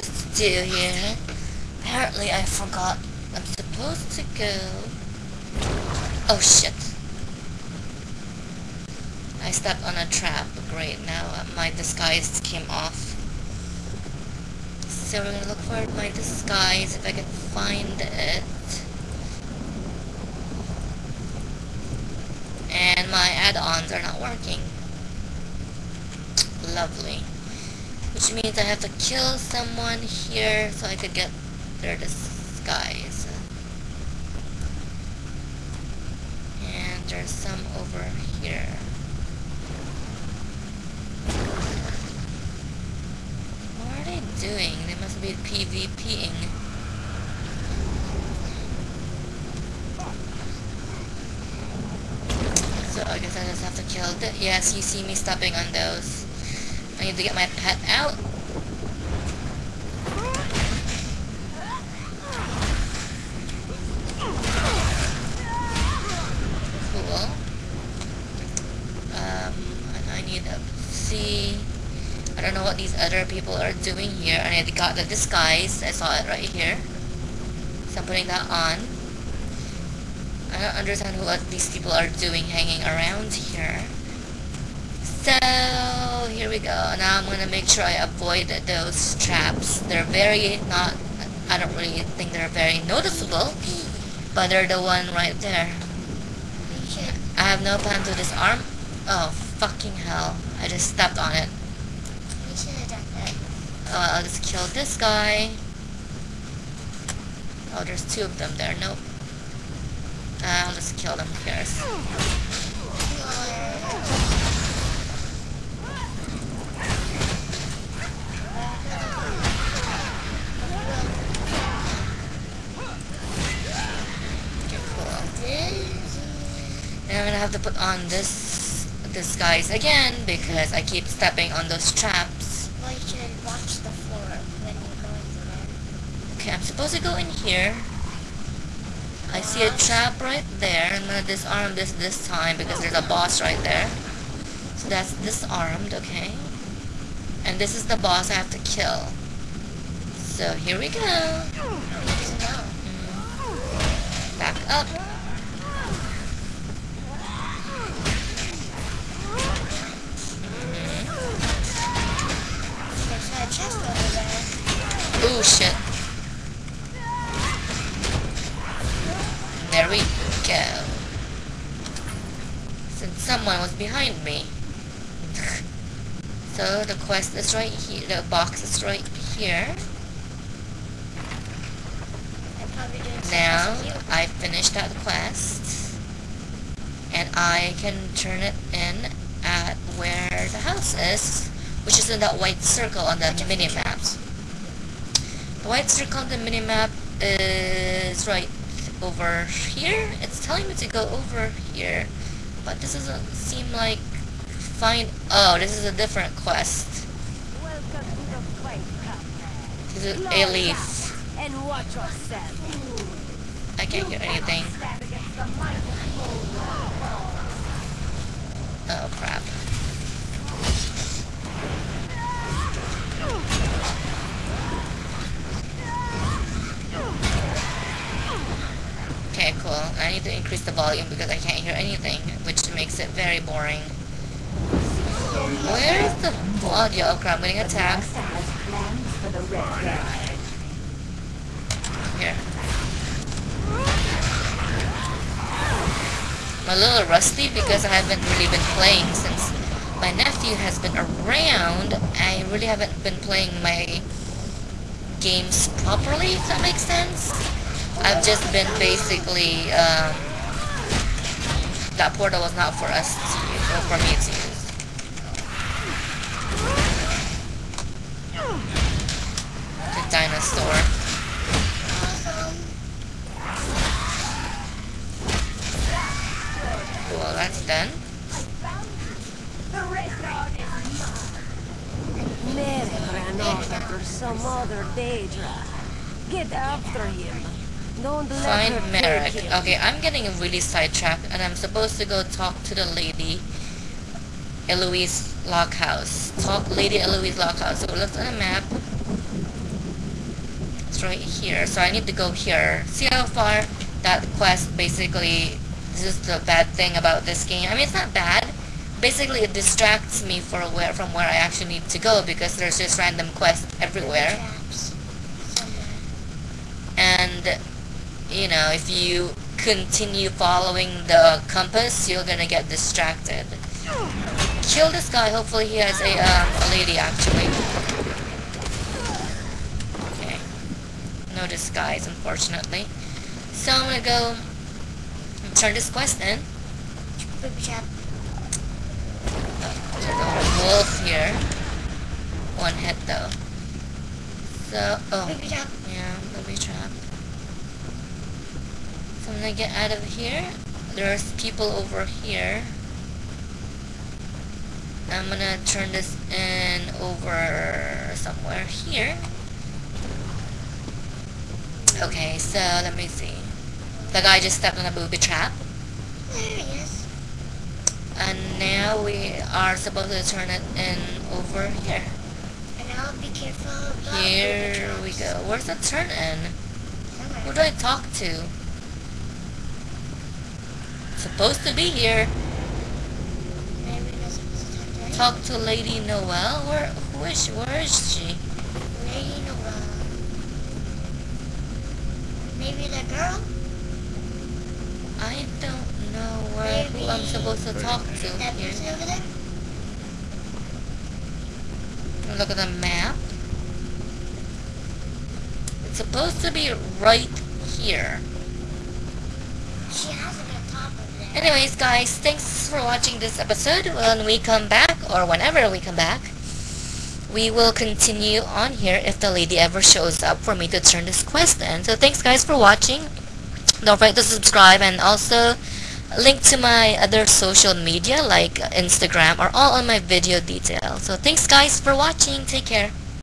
supposed to do here? Apparently I forgot. I'm supposed to go... Oh shit. I stepped on a trap. Great, now uh, my disguise came off. So we're gonna look for my disguise if I can find it. And my add-ons are not working. Lovely. Which means I have to kill someone here so I could get their disguise. And there's some over here. What are they doing? They must be PvPing. So I guess I just have to kill the- Yes, you see me stepping on those. I need to get my pet out. Cool. Um, and I need to see... I don't know what these other people are doing here. I need got the disguise. I saw it right here. So I'm putting that on. I don't understand what these people are doing hanging around here. So, here we go. Now I'm gonna make sure I avoid those traps. They're very not... I don't really think they're very noticeable. But they're the one right there. I have no plan to disarm. Oh, fucking hell. I just stepped on it. Oh, I'll just kill this guy. Oh, there's two of them there. Nope. Uh, I'll just kill them. Who cares? Okay, cool. Now I'm gonna have to put on this disguise again because I keep stepping on those traps. Well, you should watch the floor when you go into there. Okay, I'm supposed to go in here. I see a trap right there. I'm gonna disarm this this time because there's a boss right there. So that's disarmed, okay? And this is the boss I have to kill. So here we go. Mm. Back up. Mhm. There's a chest over there. Shit. There we go. Since someone was behind me. so the quest is right here. The box is right here. Now. I finished that quest. And I can turn it in at where the house is. Which is in that white circle on the mini map. The white circle on the mini map is right over here. It's telling me to go over here. But this doesn't seem like find oh, this is a different quest. This is a leaf. And watch yourself. I can't hear anything. Oh crap. Okay, cool. I need to increase the volume because I can't hear anything, which makes it very boring. Where is the audio? Okay, I'm getting attacked. Here. I'm a little rusty because I haven't really been playing since my nephew has been around. I really haven't been playing my games properly, if that makes sense. I've just been basically, um, that portal was not for us to use, or for me to use. The dinosaur. Well, that's done. Some other Daedra. Get after him. Don't Find Merrick. Okay, I'm getting really sidetracked and I'm supposed to go talk to the lady Eloise Lockhouse. Talk Lady Eloise Lockhouse. So let's on a map. It's right here. So I need to go here. See how far that quest basically this is the bad thing about this game. I mean it's not bad. Basically it distracts me for where from where I actually need to go because there's just random quests everywhere. Traps somewhere. And you know, if you continue following the compass, you're gonna get distracted. Kill this guy. Hopefully he has a, um, a lady actually. Okay. No disguise, unfortunately. So I'm gonna go turn this quest in. A wolf here. One hit though. So, oh, yeah, booby trap. So I'm gonna get out of here. There's people over here. I'm gonna turn this in over somewhere here. Okay, so let me see. The guy just stepped on a booby trap. There he is. And now we are supposed to turn it in over here. And now be careful about Here we go. Where's the turn in? Somewhere. Who do I talk to? Supposed to be here. Maybe we're not supposed to. Talk to Lady Noelle. Where? Who is she? Where is she? Lady Noel. Maybe the girl? I don't know where who I'm supposed to talk to That here. person over there? Look at the map. It's supposed to be right here. She has it on top of there. Anyways, guys, thanks for watching this episode. When we come back, or whenever we come back, we will continue on here if the lady ever shows up for me to turn this quest in. So thanks, guys, for watching. Don't forget to subscribe and also link to my other social media like Instagram are all on my video detail. So thanks, guys, for watching. Take care.